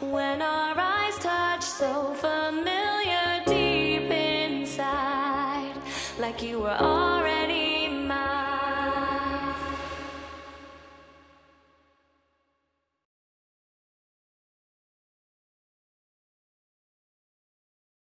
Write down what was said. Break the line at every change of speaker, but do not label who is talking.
when our eyes touch so familiar deep inside, like you were already.